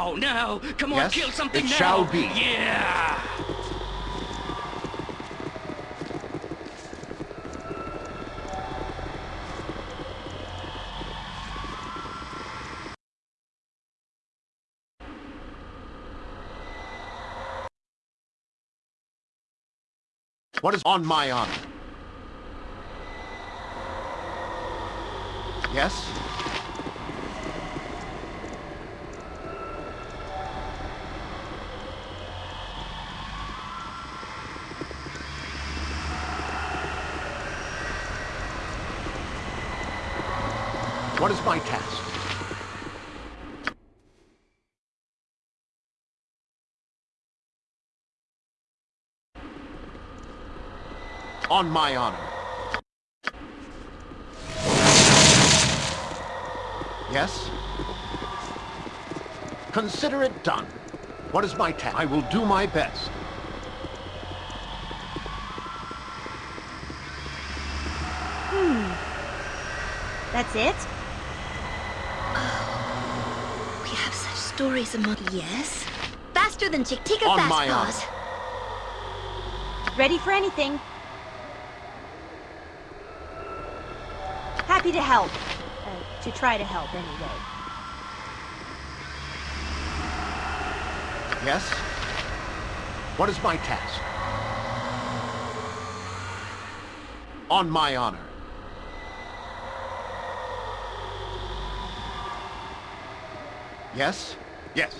Now, now, come on, Yes, kill something it now. shall be. Yeah. What is on my honor? Yes? What is my task? On my honor. Yes? Consider it done. What is my task? I will do my best. Hmm. That's it? We have such stories among... Yes? Faster than Chiktikka On Fastpaws. Ready for anything. Happy to help. Uh, to try to help, anyway. Yes? What is my task? On my honor. Yes? Yes.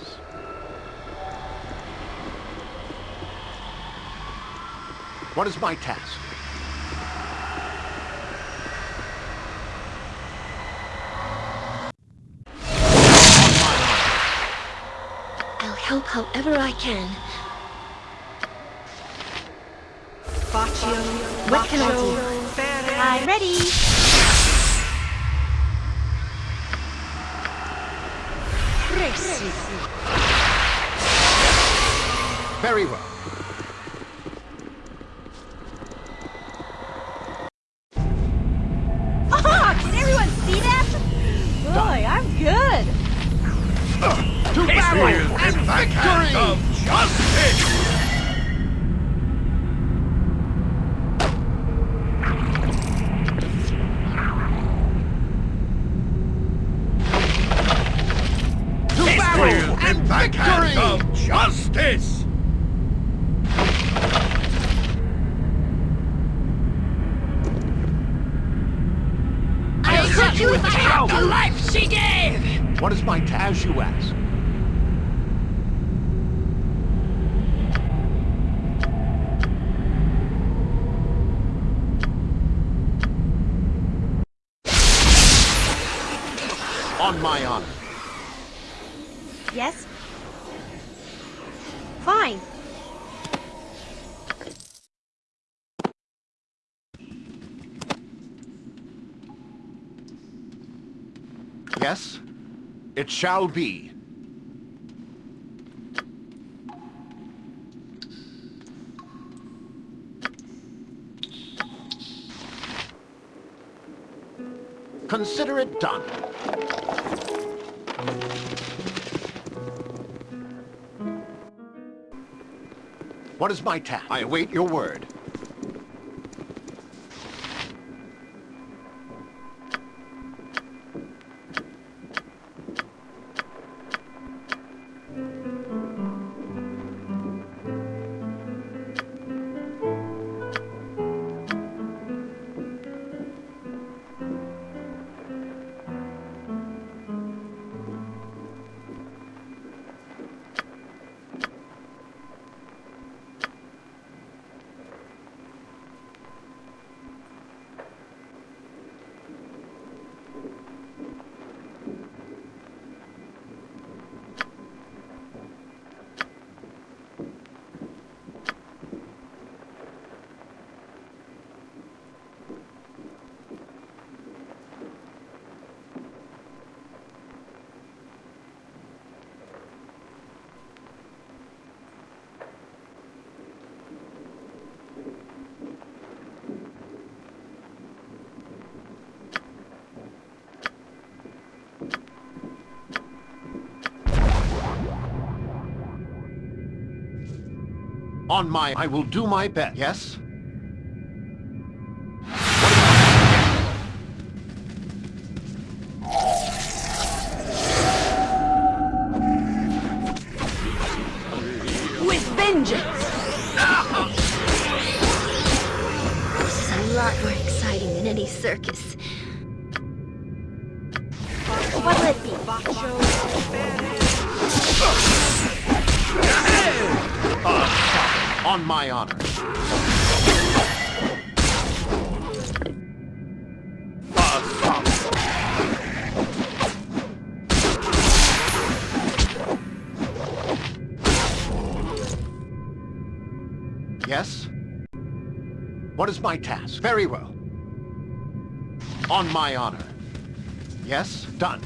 What is my task? On my honor. I'll help however I can. What can I do? I'm ready. Very well. Yes? It shall be. Consider it done. What is my task? I await your word. On my... I will do my best. Yes? My task? Very well. On my honor. Yes? Done.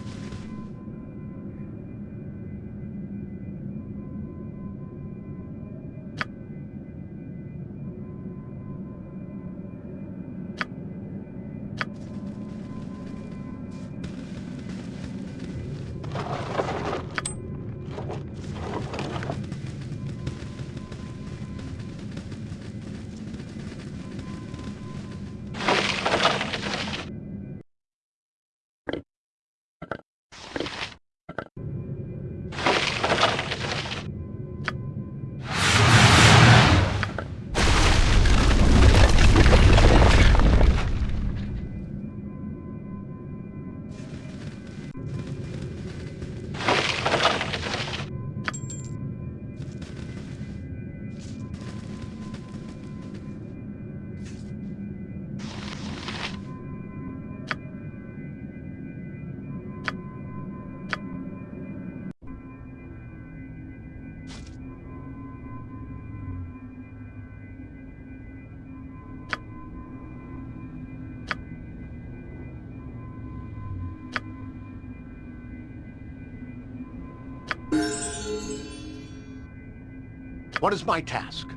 What is my task?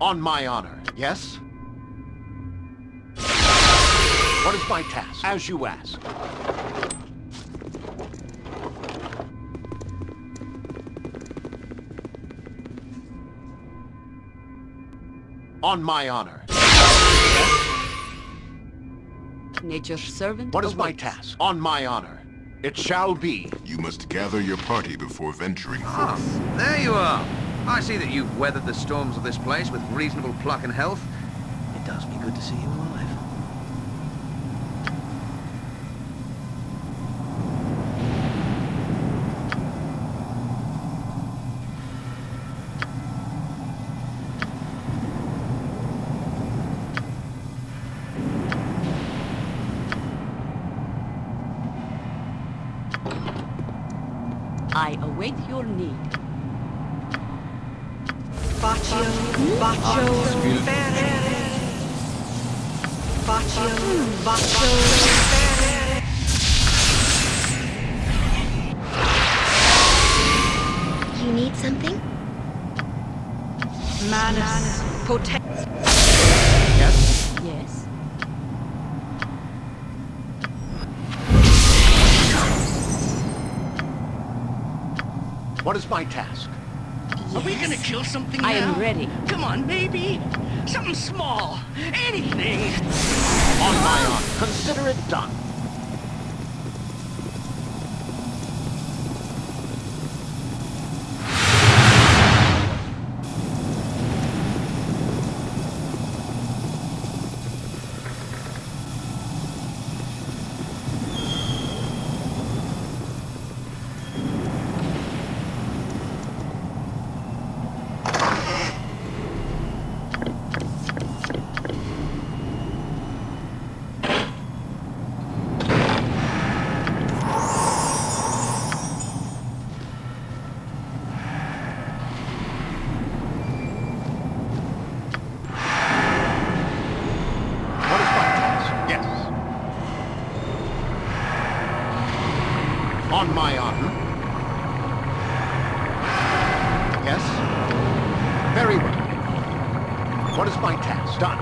On my honor, yes? What is my task? As you ask. On my honor. Nature's servant. What is my task? On my honor. It shall be. You must gather your party before venturing Ah, forth. there you are. I see that you've weathered the storms of this place with reasonable pluck and health. It does me good to see you alive. I await your need. Baccio, Baccio, Ferrere. Baccio, Baccio, You need something? Manus, hmm. Potent. Yes? Yes. What is my task? Are we gonna kill something I now? am ready. Come on, baby. Something small. Anything. On my honor. Consider it done. What is my task? Yes. On my honor. Yes? Very well. What is my task? Done.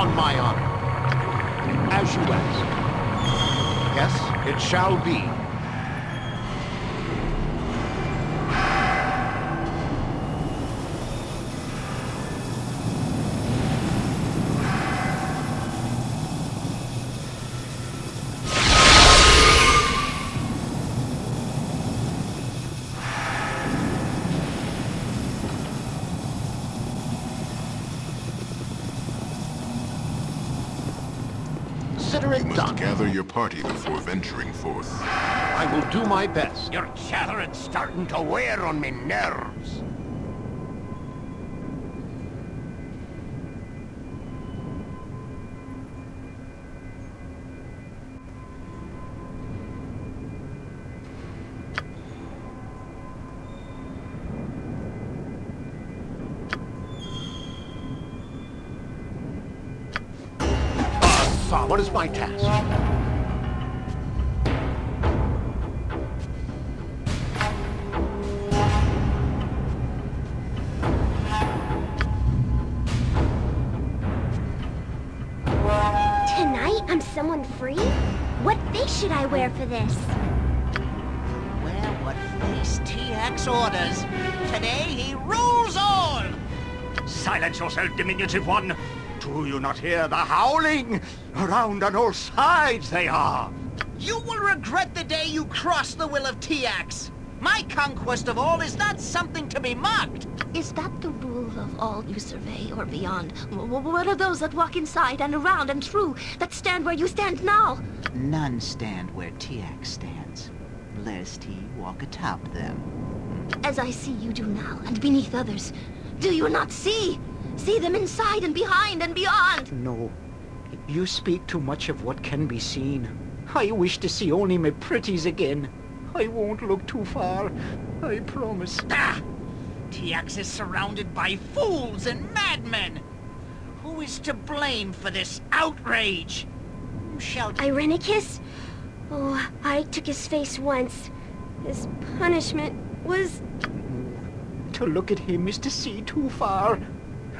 On my honor. As you ask. Yes, it shall be. consider You it must done. gather your party before venturing forth. I will do my best. Your chattering's starting to wear on me nerves. Diminutive one! Do you not hear the howling? Around on all sides they are! You will regret the day you cross the will of Tiax. My conquest of all is not something to be mocked. Is that the rule of all you survey or beyond? W- w- what are those that walk inside and around and through, that stand where you stand now? None stand where Tiax stands, lest he walk atop them. As I see you do now, and beneath others. Do you not see? See them inside and behind and beyond. No, you speak too much of what can be seen. I wish to see only my pretties again. I won't look too far, I promise. Ah! Tiax is surrounded by fools and madmen! Who is to blame for this outrage? Who Shall Irenicus? Oh, I took his face once. His punishment was... To look at him is to see too far.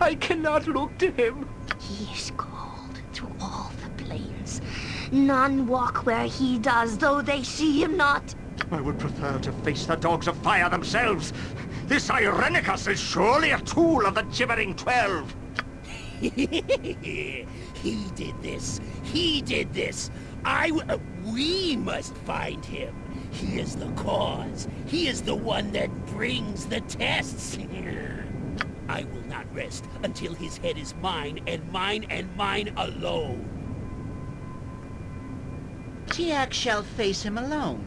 I cannot look to him. He is called through all the plains. None walk where he does, though they see him not. I would prefer to face the dogs of fire themselves. This Irenicus is surely a tool of the Gibbering Twelve. he did this. He did this. I. W- uh, we must find him. He is the cause. He is the one that brings the tests. I will not rest until his head is mine, and mine, and mine alone. Tiax shall face him alone.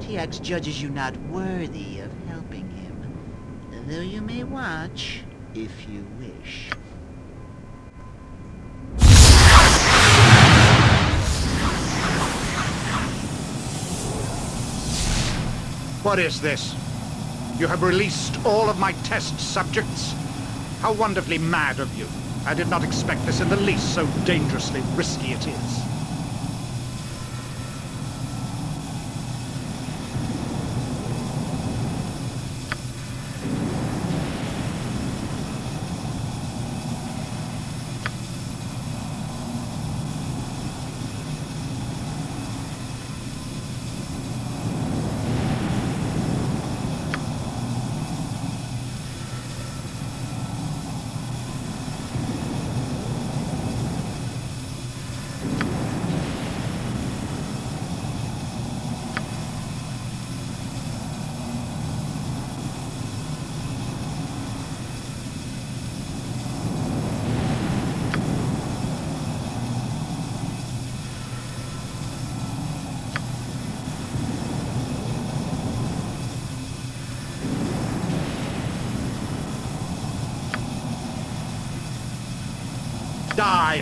Tiax judges you not worthy of helping him, though you may watch if you wish. What is this? You have released all of my test subjects? How wonderfully mad of you. I did not expect this in the least, so dangerously risky it is.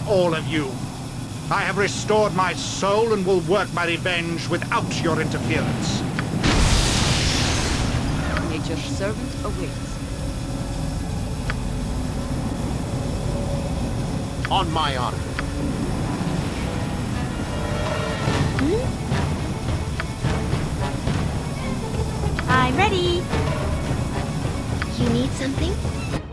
All of you! I have restored my soul and will work my revenge without your interference. Nature's servant awaits. On my honor. Hmm? I'm ready. You need something?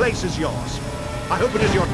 Place is yours. I hope it is your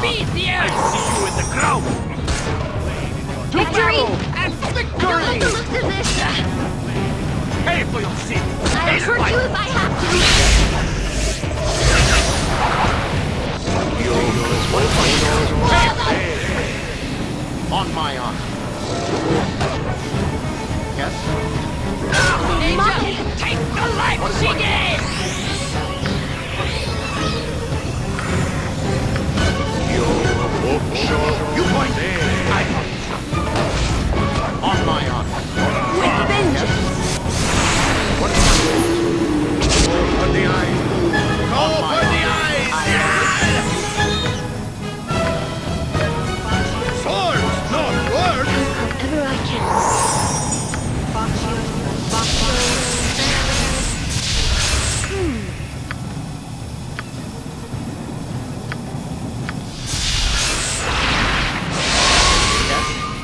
On my honor. To Victory! and Don't like victory! the looks of this. I'll hurt you if I have to. What is my? On my honor. Yes? Take the life she gave! On my honor. With vengeance.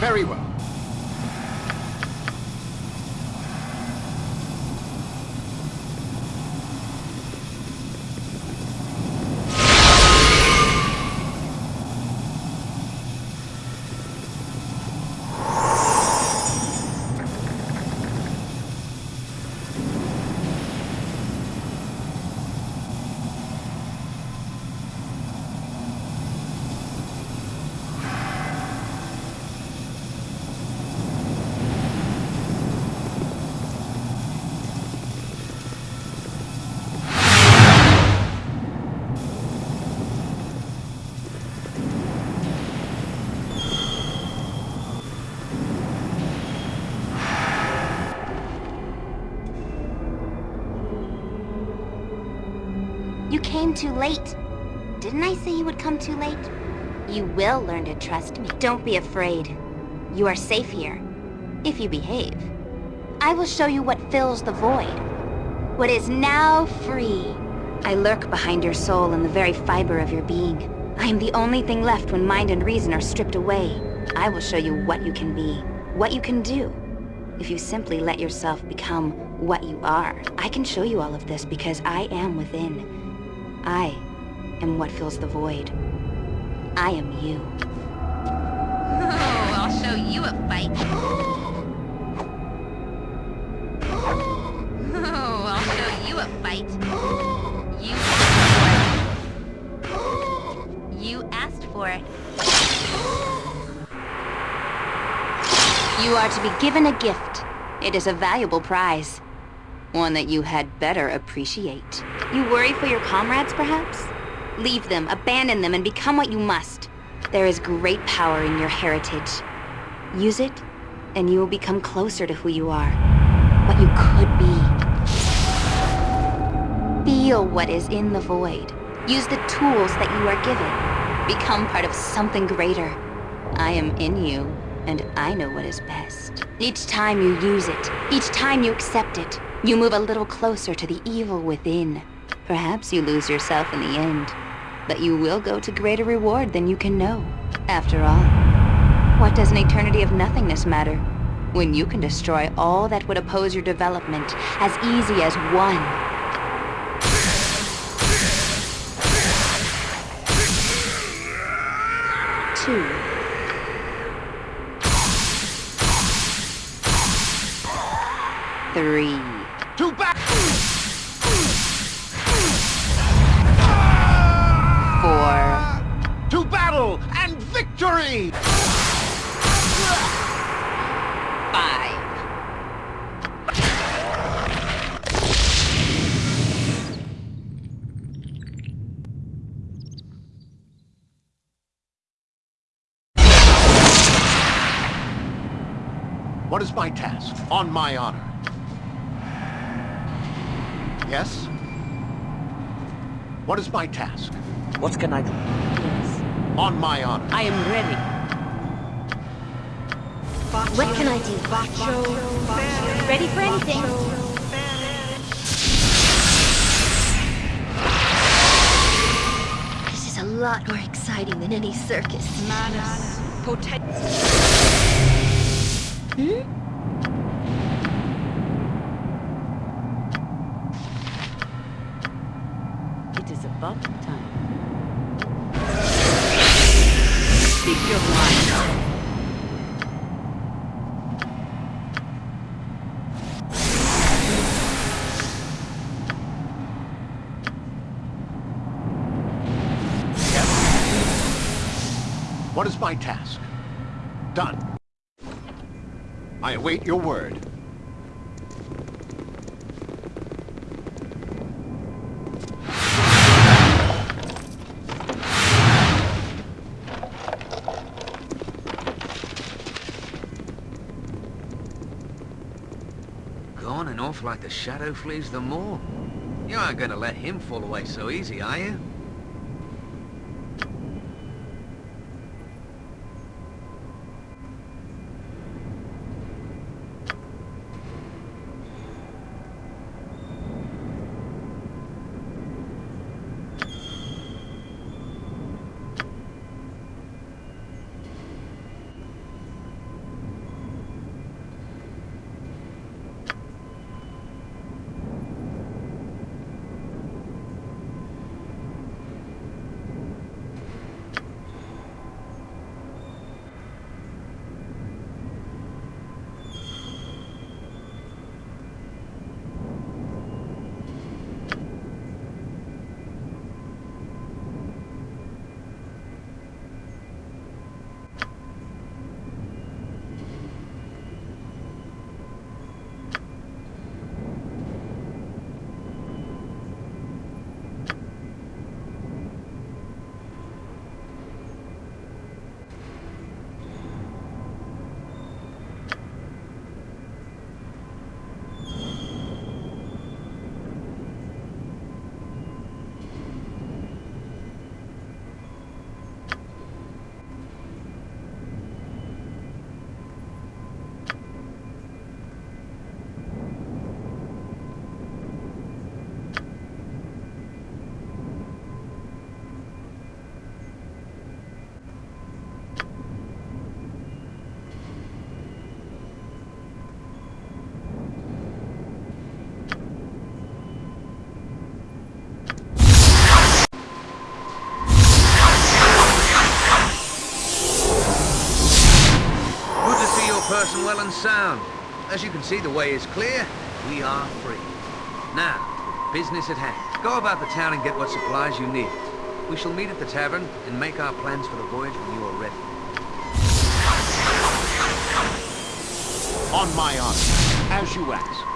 Very well. Too late. Didn't I say you would come too late? You will learn to trust me. Don't be afraid. You are safe here. If you behave. I will show you what fills the void. What is now free. I lurk behind your soul in the very fiber of your being. I am the only thing left when mind and reason are stripped away. I will show you what you can be, what you can do, if you simply let yourself become what you are. I can show you all of this because I am within. I am what fills the void. I am you. Oh, I'll show you a fight. Oh, I'll show you a fight. You asked for it. You asked for it. You are to be given a gift. It is a valuable prize. One that you had better appreciate. You worry for your comrades, perhaps? Leave them, abandon them, and become what you must. There is great power in your heritage. Use it, and you will become closer to who you are. What you could be. Feel what is in the void. Use the tools that you are given. Become part of something greater. I am in you, and I know what is best. Each time you use it, each time you accept it, you move a little closer to the evil within. Perhaps you lose yourself in the end, but you will go to greater reward than you can know. After all, what does an eternity of nothingness matter when you can destroy all that would oppose your development as easy as one? Two. Three. To back! victory! What is my task? On my honor. Yes? What is my task? What can I do? Yes. On my honor. I am ready. What can I do? Bacho? Ready for anything. This is a lot more exciting than any circus. Manus. Poten- It Speak your mind. What is my task? Done. I await your word. Like the shadow flees the moor. You aren't gonna let him fall away so easy, are you? Good to see your person well and sound. As you can see, the way is clear. We are free. Now, business at hand. Go about the town and get what supplies you need. We shall meet at the tavern and make our plans for the voyage when you are ready. On my honor. As you ask.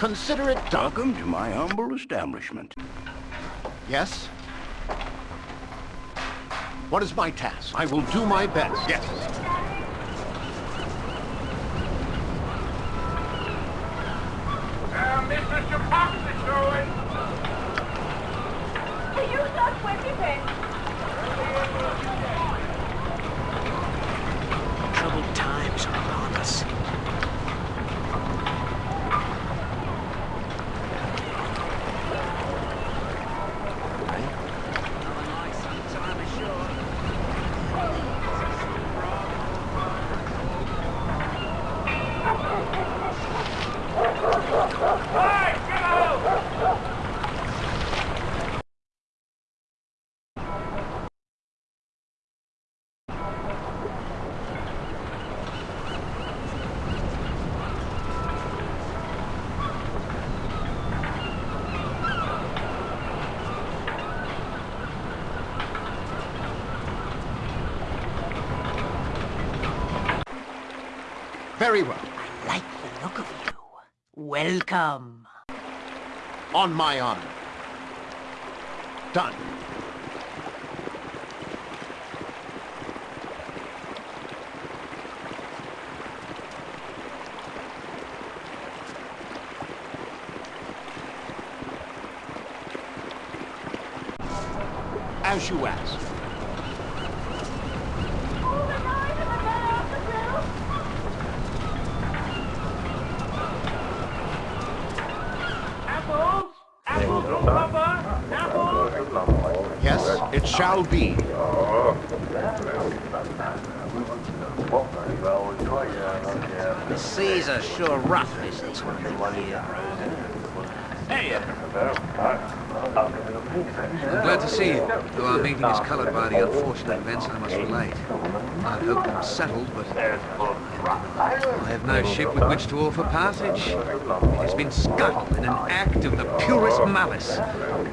Consider it done. Welcome to my humble establishment. Yes? What is my task? I will do my best. Yes. Uh, Mr. Chapox is showing. You not anything. Troubled times are upon us. Hey, get out! Very well. Like the look of you. Welcome. On my honor. Done. As you ask. Apples? Apples, oh, Papa? Apples? Yes, it shall be. The seas are sure rough this time of year. I'm glad to see you, though our meeting is coloured by the unfortunate events I must relate. I'd hoped them settled, but I have no ship with which to offer passage. It has been scuttled in an act of the purest malice.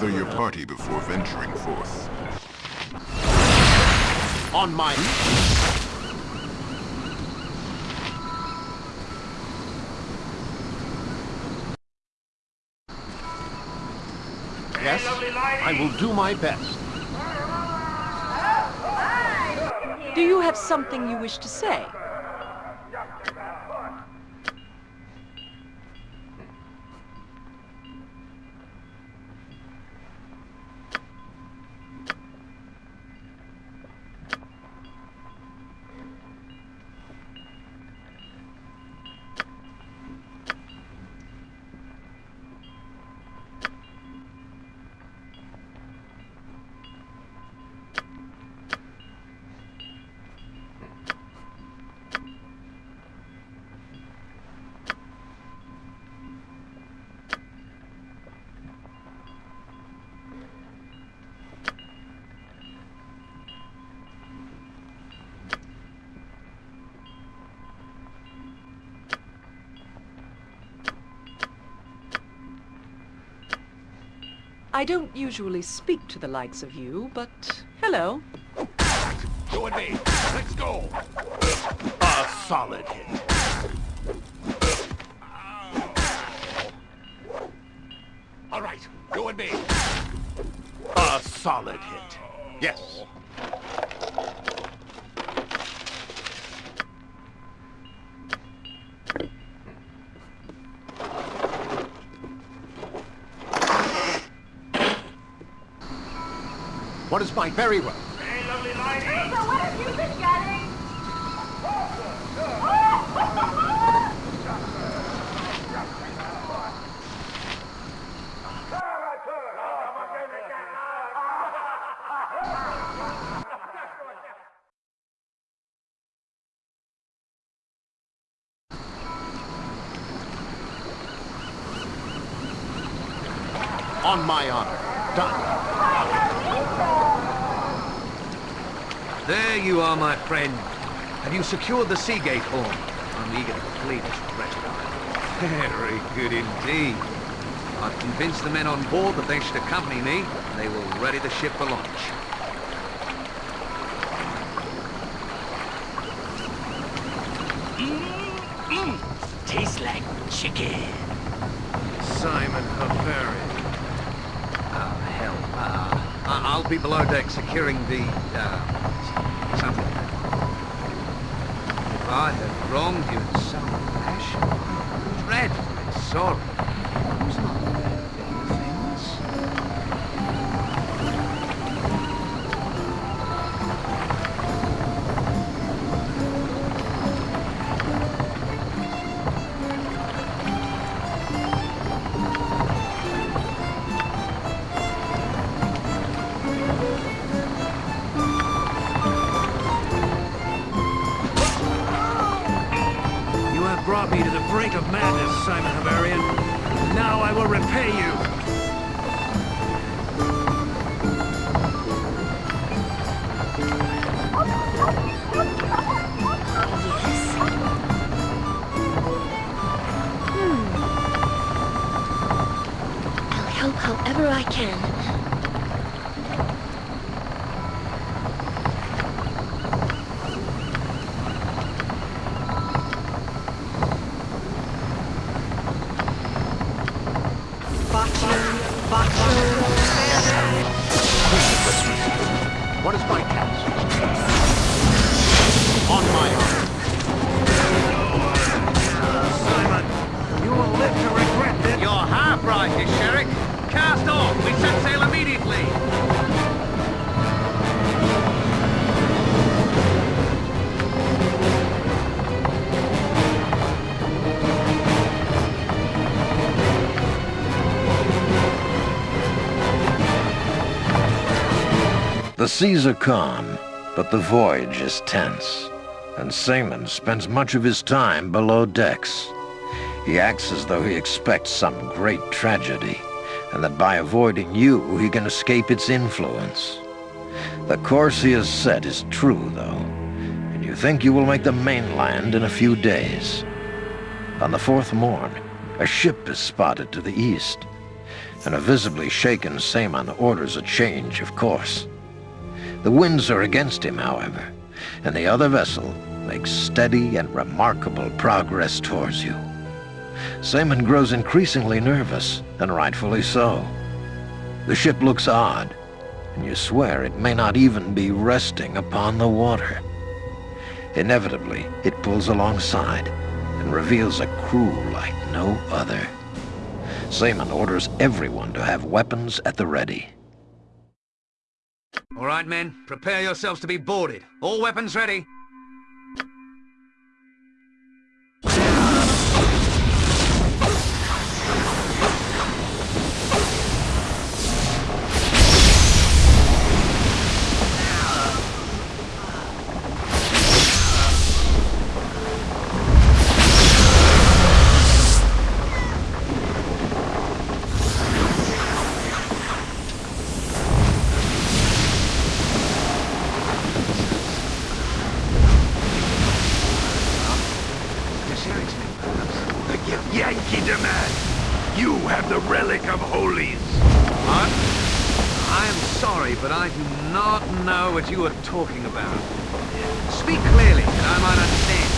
Gather your party before venturing forth. On my... Yes, I will do my best. Do you have something you wish to say? I don't usually speak to the likes of you, but hello. You and me. Let's go. A solid hit. All right, you and me. A solid hit. Very well? So what have you been getting? On my honor. Done. There you are, my friend. Have you secured the Seagate horn? I'm eager to complete this wretched. Very good indeed. I've convinced the men on board that they should accompany me. And they will ready the ship for launch. Tastes like chicken. Saemon Havarian. Oh, hell. Uh, I- I'll be below deck securing the, uh, something. I have wronged you in some fashion, I'm dreadfully sorry. Who's not The seas are calm, but the voyage is tense, and Saemon spends much of his time below decks. He acts as though he expects some great tragedy, and that by avoiding you, he can escape its influence. The course he has set is true, though, and you think you will make the mainland in a few days. On the fourth morn, a ship is spotted to the east, and a visibly shaken Saemon orders a change of course. The winds are against him, however, and the other vessel makes steady and remarkable progress towards you. Saemon grows increasingly nervous, and rightfully so. The ship looks odd, and you swear it may not even be resting upon the water. Inevitably, it pulls alongside and reveals a crew like no other. Saemon orders everyone to have weapons at the ready. All right, men. Prepare yourselves to be boarded. All weapons ready. Demand. You have the relic of holies. What? I am sorry, but I do not know what you are talking about. Speak clearly, and I might understand.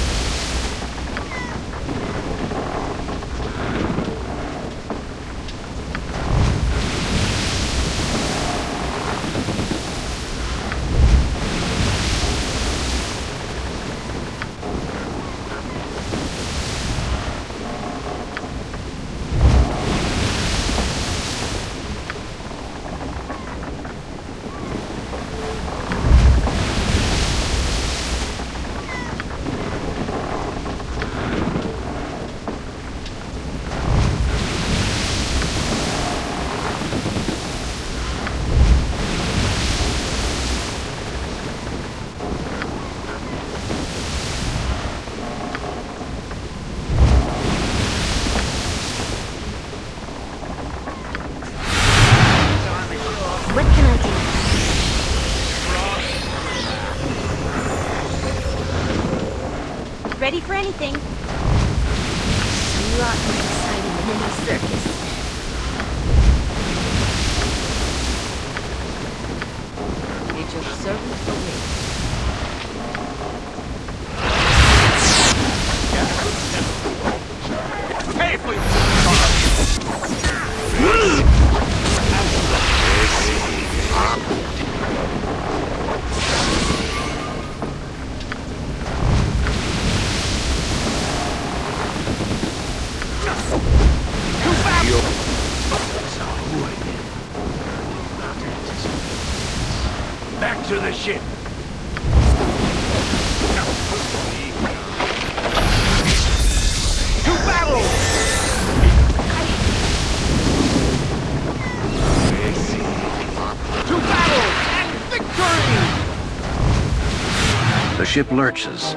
Ship lurches,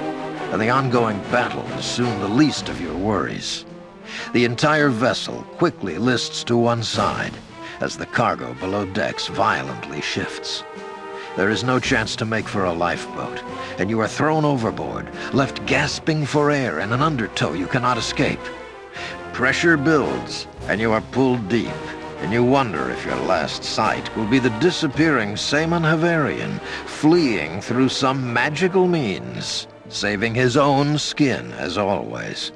and the ongoing battle is soon the least of your worries. The entire vessel quickly lists to one side as the cargo below decks violently shifts. There is no chance to make for a lifeboat, and you are thrown overboard, left gasping for air in an undertow you cannot escape. Pressure builds, and you are pulled deep, and you wonder if your last sight will be the disappearing Saemon Havarian fleeing through some magical means, saving his own skin as always.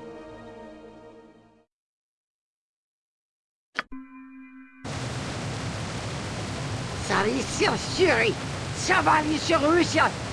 Sarisia Shuri! Savali Shurusha!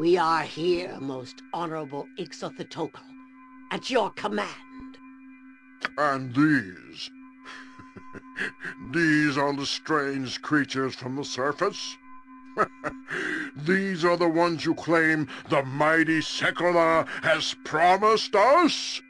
We are here, most honorable Ixilthetocal, at your command. And these? these are the strange creatures from the surface? these are the ones you claim the mighty Sekolah has promised us?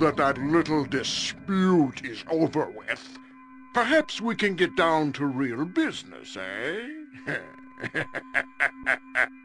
That that little dispute is over with, perhaps we can get down to real business, eh?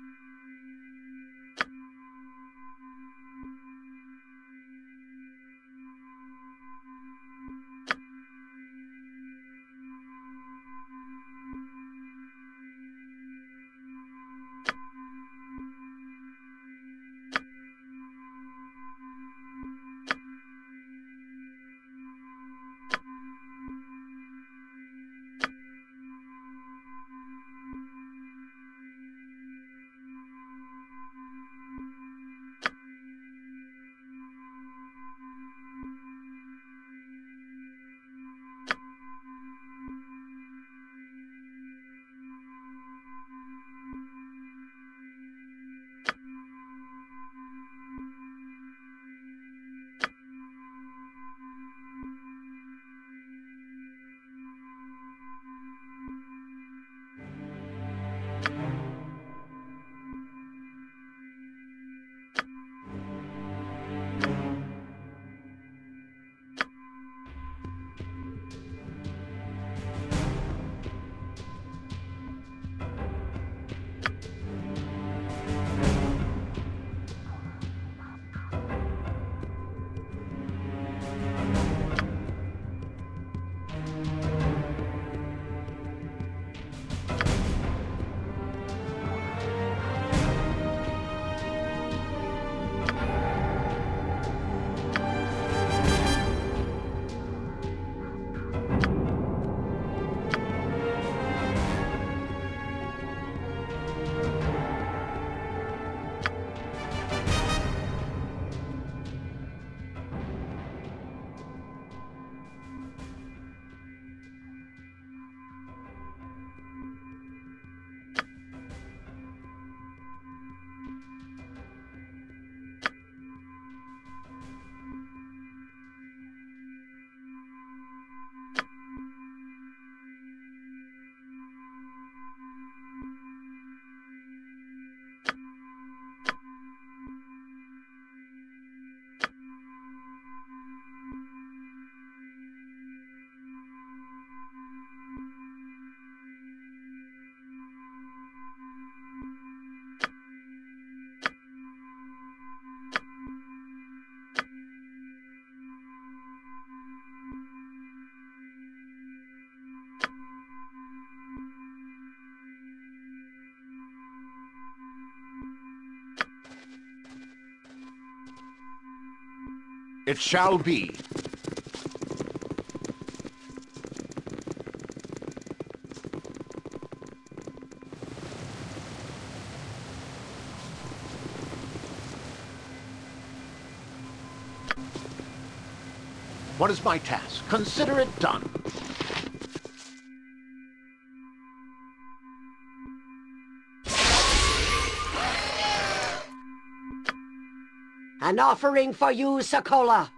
It shall be. What is my task? Consider it done. An offering for you, Sekolah.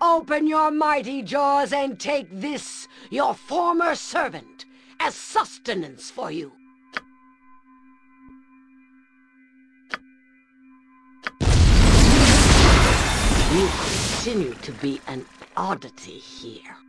Open your mighty jaws and take this, your former servant, as sustenance for you. You continue to be an oddity here.